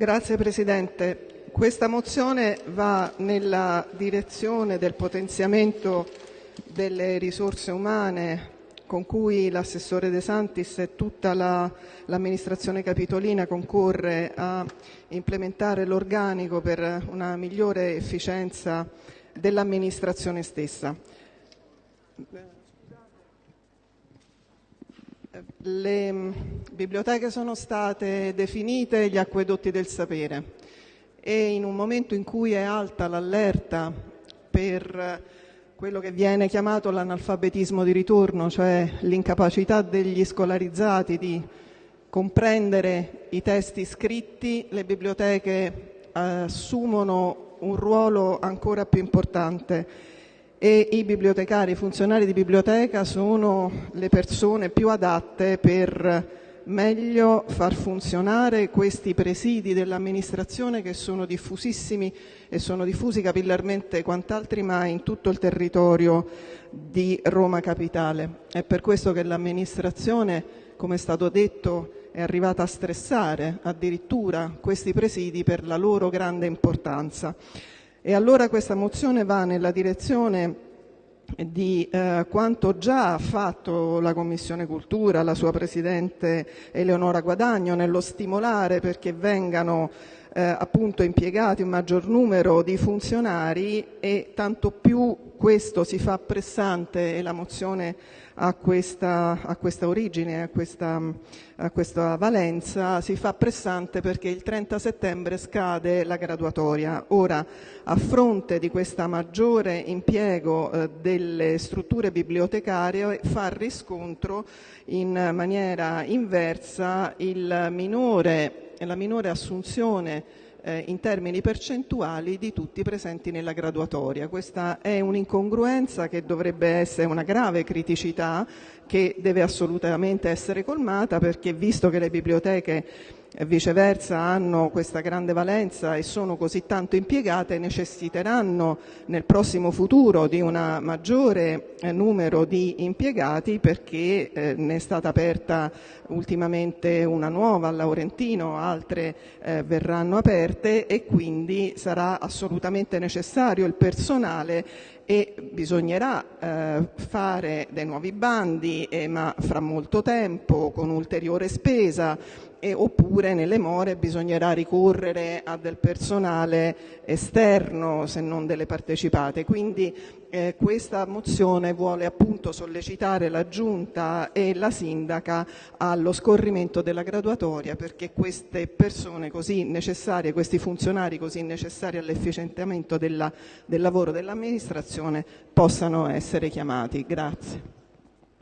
Grazie Presidente. Questa mozione va nella direzione del potenziamento delle risorse umane con cui l'assessore De Santis e tutta l'amministrazione capitolina concorre a implementare l'organico per una migliore efficienza dell'amministrazione stessa. Le biblioteche sono state definite gli acquedotti del sapere e in un momento in cui è alta l'allerta per quello che viene chiamato l'analfabetismo di ritorno, cioè l'incapacità degli scolarizzati di comprendere i testi scritti, le biblioteche assumono un ruolo ancora più importante e i bibliotecari, i funzionari di biblioteca sono le persone più adatte per meglio far funzionare questi presidi dell'amministrazione che sono diffusissimi e sono diffusi capillarmente quant'altri mai in tutto il territorio di Roma Capitale. È per questo che l'amministrazione, come è stato detto, è arrivata a stressare addirittura questi presidi per la loro grande importanza. E allora questa mozione va nella direzione di eh, quanto già ha fatto la Commissione Cultura, la sua Presidente Eleonora Guadagno, nello stimolare perché vengano appunto impiegati un maggior numero di funzionari e tanto più questo si fa pressante e la mozione ha questa, ha questa origine, ha questa, ha questa, valenza, si fa pressante perché il 30 settembre scade la graduatoria. Ora, a fronte di questo maggiore impiego eh, delle strutture bibliotecarie, fa riscontro in maniera inversa il minore, la minore assunzione eh, in termini percentuali di tutti presenti nella graduatoria. Questa è un'incongruenza che dovrebbe essere una grave criticità che deve assolutamente essere colmata perché visto che le biblioteche viceversa hanno questa grande valenza e sono così tanto impiegate necessiteranno nel prossimo futuro di un maggiore eh, numero di impiegati perché eh, ne è stata aperta ultimamente una nuova a Laurentino, altre eh, verranno aperte e quindi sarà assolutamente necessario il personale e bisognerà eh, fare dei nuovi bandi, eh, ma fra molto tempo, con ulteriore spesa, oppure nelle more bisognerà ricorrere a del personale esterno se non delle partecipate. Quindi eh, questa mozione vuole appunto sollecitare la Giunta e la Sindaca allo scorrimento della graduatoria perché queste persone così necessarie, questi funzionari così necessari all'efficientamento del lavoro dell'amministrazione possano essere chiamati. Grazie.